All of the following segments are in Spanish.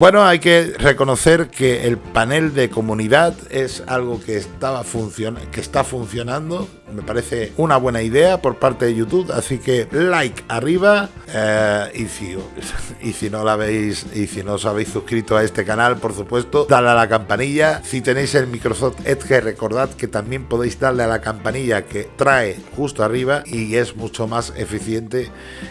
Bueno, hay que reconocer que el panel de comunidad es algo que, estaba que está funcionando. Me parece una buena idea por parte de YouTube. Así que like arriba. Eh, y, si, y si no la veis y si no os habéis suscrito a este canal, por supuesto, dale a la campanilla. Si tenéis el Microsoft Edge, recordad que también podéis darle a la campanilla que trae justo arriba y es mucho más eficiente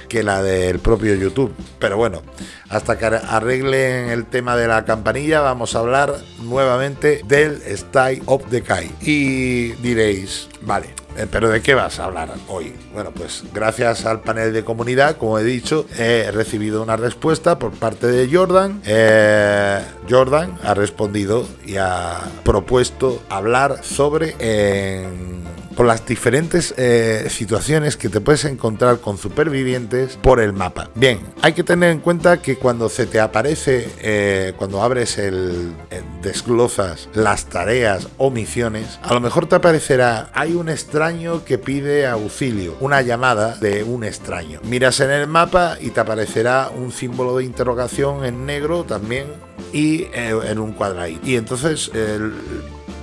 que la del propio YouTube. Pero bueno, hasta que arreglen el tema de la campanilla, vamos a hablar nuevamente del Style of the Kai. Y diréis, vale, eh, ¿Pero de qué vas a hablar hoy? Bueno, pues gracias al panel de comunidad, como he dicho, he recibido una respuesta por parte de Jordan. Eh, Jordan ha respondido y ha propuesto hablar sobre por las diferentes eh, situaciones que te puedes encontrar con supervivientes por el mapa. Bien, hay que tener en cuenta que cuando se te aparece, eh, cuando abres el, desglosas las tareas o misiones, a lo mejor te aparecerá, hay un extraño que pide auxilio, una llamada de un extraño. Miras en el mapa y te aparecerá un símbolo de interrogación en negro también y eh, en un cuadradito. Y entonces el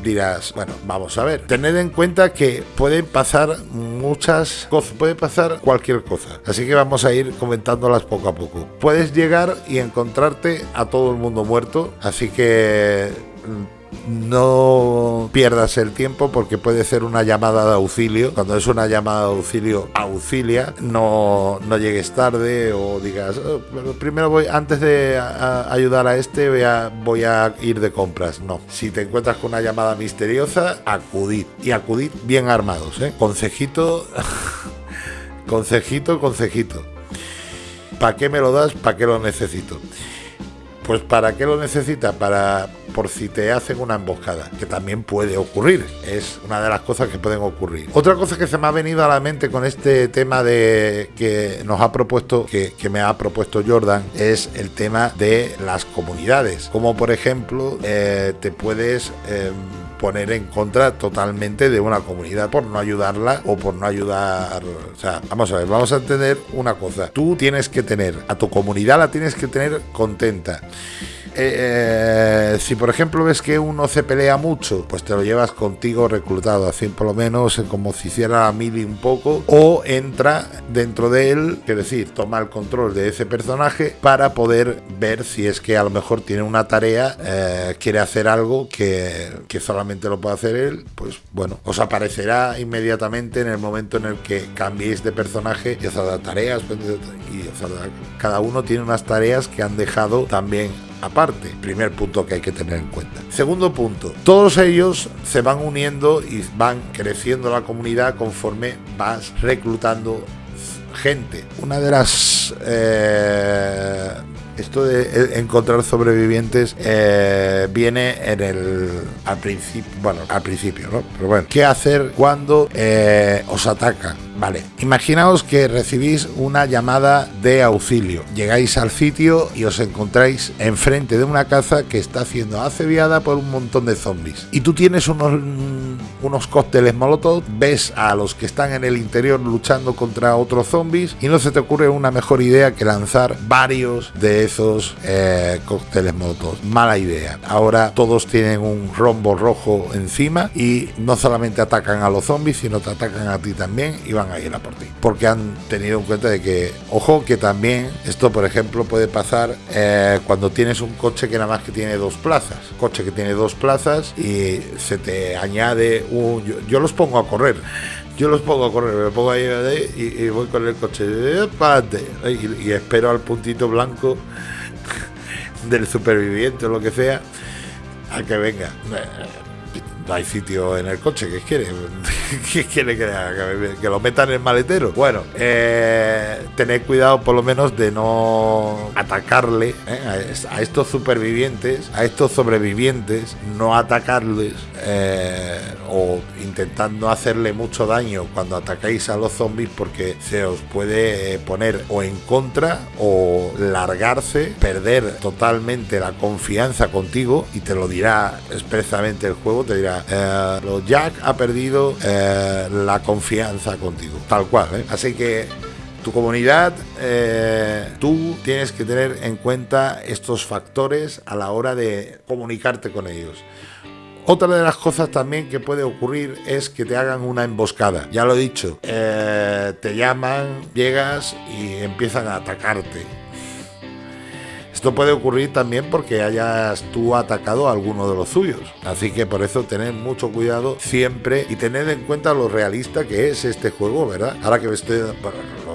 dirás, bueno, vamos a ver. Tened en cuenta que pueden pasar muchas cosas, puede pasar cualquier cosa. Así que vamos a ir comentándolas poco a poco. Puedes llegar y encontrarte a todo el mundo muerto, así que mm, no pierdas el tiempo porque puede ser una llamada de auxilio. Cuando es una llamada de auxilio, auxilia, no, no llegues tarde o digas, oh, primero voy, antes de ayudar a este, voy a, voy a ir de compras. No, si te encuentras con una llamada misteriosa, acudid y acudid bien armados. ¿eh? Consejito, consejito, consejito. ¿Para qué me lo das? ¿Para qué lo necesito? Pues ¿para qué lo necesita? Para por si te hacen una emboscada, que también puede ocurrir, es una de las cosas que pueden ocurrir. Otra cosa que se me ha venido a la mente con este tema de que nos ha propuesto, que, me ha propuesto Jordan, es el tema de las comunidades, como por ejemplo eh, te puedes... Em, poner en contra totalmente de una comunidad por no ayudarla o por no ayudar. O sea, vamos a ver, vamos a entender una cosa. Tú tienes que tener, a tu comunidad la tienes que tener contenta. Eh, eh, si por ejemplo ves que uno se pelea mucho, pues te lo llevas contigo reclutado, así por lo menos eh, como si hiciera a mili un poco, o entra dentro de él, es decir, toma el control de ese personaje para poder ver si es que a lo mejor tiene una tarea, quiere hacer algo que, que solamente lo puede hacer él, pues bueno, os aparecerá inmediatamente en el momento en el que cambiéis de personaje y os hará tareas, y cada uno tiene unas tareas que han dejado también aparte. Primer punto que hay que tener en cuenta. Segundo punto, todos ellos se van uniendo y van creciendo la comunidad conforme vas reclutando gente. Una de las... Eh, esto de encontrar sobrevivientes eh, viene en el al principio bueno al principio no pero bueno qué hacer cuando eh, os atacan Vale, imaginaos que recibís una llamada de auxilio. Llegáis al sitio y os encontráis enfrente de una casa que está siendo aceviada por un montón de zombies. Y tú tienes unos, unos cócteles molotov, ves a los que están en el interior luchando contra otros zombies y no se te ocurre una mejor idea que lanzar varios de esos eh, cócteles molotov. Mala idea. Ahora todos tienen un rombo rojo encima y no solamente atacan a los zombies, sino te atacan a ti también y van a ir a por ti. Porque han tenido en cuenta de que, ojo, que también esto, por ejemplo, puede pasar eh, cuando tienes un coche que nada más que tiene dos plazas. Coche que tiene dos plazas y se te añade Yo, los pongo a correr. Yo los pongo a correr, me pongo ahí y, voy con el coche y, y espero al puntito blanco del superviviente o lo que sea a que venga no hay sitio en el coche, ¿qué quiere? ¿Qué quiere que, que lo metan en el maletero? Bueno, eh, tened cuidado por lo menos de no atacarle eh, a, estos supervivientes, a estos sobrevivientes, no atacarles eh, o intentando hacerle mucho daño cuando atacáis a los zombies porque se os puede poner o en contra o largarse, perder totalmente la confianza contigo y te lo dirá expresamente el juego, te dirá eh, Jack ha perdido eh, la confianza contigo, tal cual. ¿eh? Así que Tu comunidad, eh, tú tienes que tener en cuenta estos factores a la hora de comunicarte con ellos. Otra de las cosas también que puede ocurrir es que te hagan una emboscada. Ya lo he dicho, te llaman, llegas y empiezan a atacarte. Esto puede ocurrir también porque hayas tú atacado a alguno de los suyos. Así que por eso tened mucho cuidado siempre y tened en cuenta lo realista que es este juego, ¿verdad? Ahora que estoy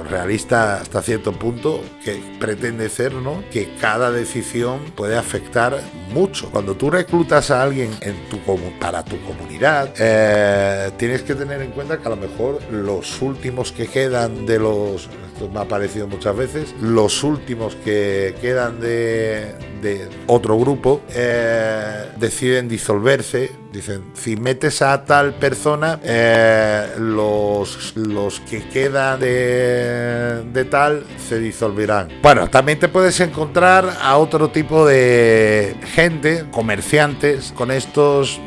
realista hasta cierto punto que pretende ser, ¿no? Que cada decisión puede afectar mucho. Cuando tú reclutas a alguien en tu para tu comunidad, eh, tienes que tener en cuenta que a lo mejor los últimos que quedan de los, me ha parecido muchas veces, los últimos que quedan de, de otro grupo eh, deciden disolverse. Dicen, si metes a tal persona, eh, los, los que quedan de, de tal se disolverán. Bueno, también te puedes encontrar a otro tipo de gente, comerciantes, con estos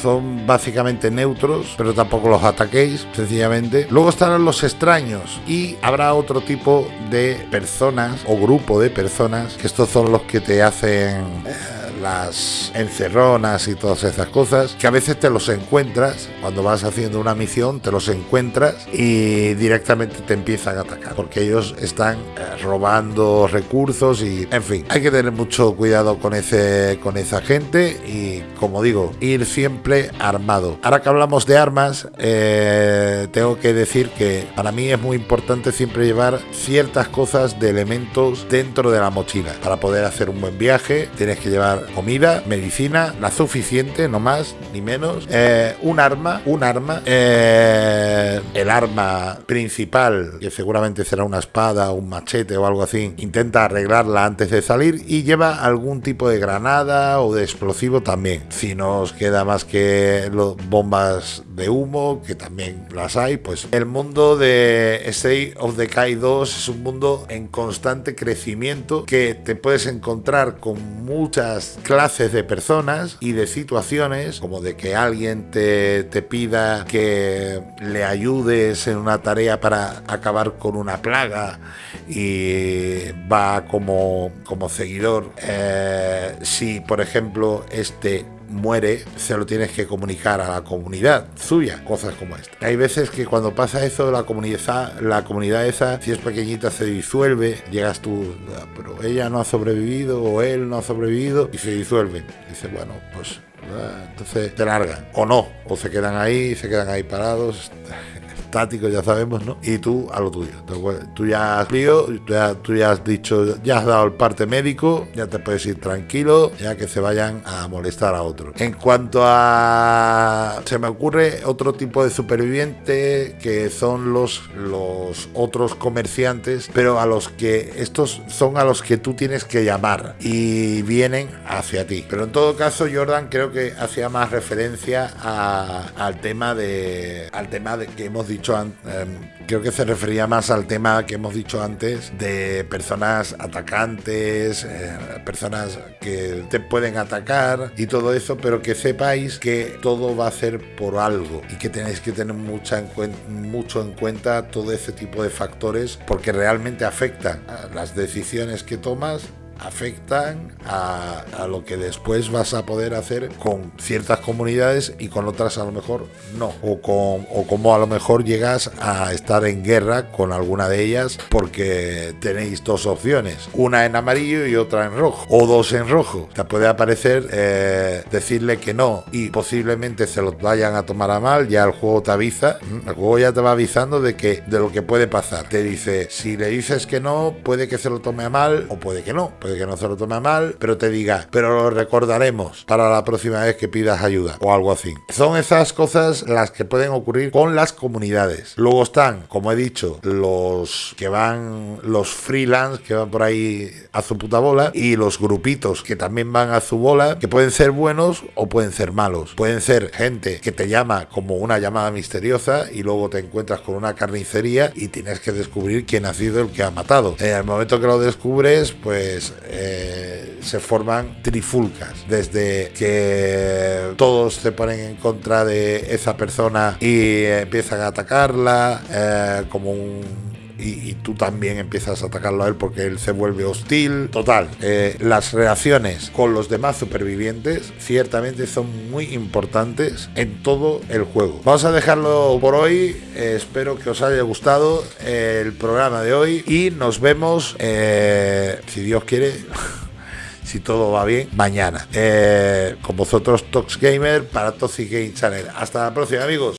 son básicamente neutros, pero tampoco los ataquéis, sencillamente. Luego estarán los extraños y habrá otro tipo de personas o grupo de personas, que estos son los que te hacen... Eh, las encerronas y todas esas cosas, que a veces te los encuentras, cuando vas haciendo una misión, te los encuentras y directamente te empiezan a atacar, porque ellos están eh, robando recursos y, en fin, hay que tener mucho cuidado con, ese, con esa gente y, como digo, ir siempre armado. Ahora que hablamos de armas, eh, tengo que decir que para mí es muy importante siempre llevar ciertas cosas de elementos dentro de la mochila. Para poder hacer un buen viaje, tienes que llevar comida, medicina, la suficiente, no más ni menos, eh, un arma, un arma, eh, el arma principal, que seguramente será una espada, un machete o algo así, intenta arreglarla antes de salir y lleva algún tipo de granada o de explosivo también. Si nos queda más que bombas de humo, que también las hay, pues el mundo de State of Decay 2 es un mundo en constante crecimiento que te puedes encontrar con muchas clases de personas y de situaciones, como de que alguien te, te pida que le ayudes en una tarea para acabar con una plaga y va como, como seguidor. Eh, si, por ejemplo, este muere, se lo tienes que comunicar a la comunidad suya, cosas como esta. Hay veces que cuando pasa eso, la comunidad, la comunidad esa, si es pequeñita, se disuelve, llegas tú, ah, pero ella no ha sobrevivido o él no ha sobrevivido y se disuelve. Dice, bueno, pues ah, entonces te largan, o no, o se quedan ahí, se quedan ahí parados estáticos, ya sabemos, ¿no? Y tú a lo tuyo. Tú ya has lío, tú ya, has dicho, ya has dado el parte médico, ya te puedes ir tranquilo, ya que se vayan a molestar a otro. En cuanto a. Se me ocurre otro tipo de superviviente que son los, los otros comerciantes, pero a los que estos son a los que tú tienes que llamar y vienen hacia ti. Pero en todo caso, Jordan creo que hacía más referencia al tema de. al tema de que hemos dicho em, creo que se refería más al tema que hemos dicho antes de personas atacantes, eh, personas que te pueden atacar y todo eso, pero que sepáis que todo va a ser por algo y que tenéis que tener mucho en cuenta todo ese tipo de factores porque realmente afectan a las decisiones que tomas afectan a, lo que después vas a poder hacer con ciertas comunidades y con otras a lo mejor no. O, con, o como a lo mejor llegas a estar en guerra con alguna de ellas porque tenéis dos opciones, una en amarillo y otra en rojo, o dos en rojo. Te puede aparecer eh, decirle que no y posiblemente se los vayan a tomar a mal, ya el juego te avisa, el juego ya te va avisando de que de lo que puede pasar. Te dice, si le dices que no, puede que se lo tome a mal o puede que no puede que no se lo tome mal, pero te diga, pero lo recordaremos para la próxima vez que pidas ayuda o algo así. Son esas cosas las que pueden ocurrir con las comunidades. Luego están, como he dicho, los que van, los freelance que van por ahí a su puta bola y los grupitos que también van a su bola, que pueden ser buenos o pueden ser malos. Pueden ser gente que te llama como una llamada misteriosa y luego te encuentras con una carnicería y tienes que descubrir quién ha sido el que ha matado. En el momento que lo descubres, pues eh, se forman trifulcas, desde que todos se ponen en contra de esa persona y empiezan a atacarla, eh, como un y, tú también empiezas a atacarlo a él porque él se vuelve hostil. Total, eh, las relaciones con los demás supervivientes ciertamente son muy importantes en todo el juego. Vamos a dejarlo por hoy. Eh, espero que os haya gustado el programa de hoy y nos vemos, si Dios quiere. si todo va bien, mañana. con vosotros, Tox Gamer para Toxic Game Channel. Hasta la próxima, amigos.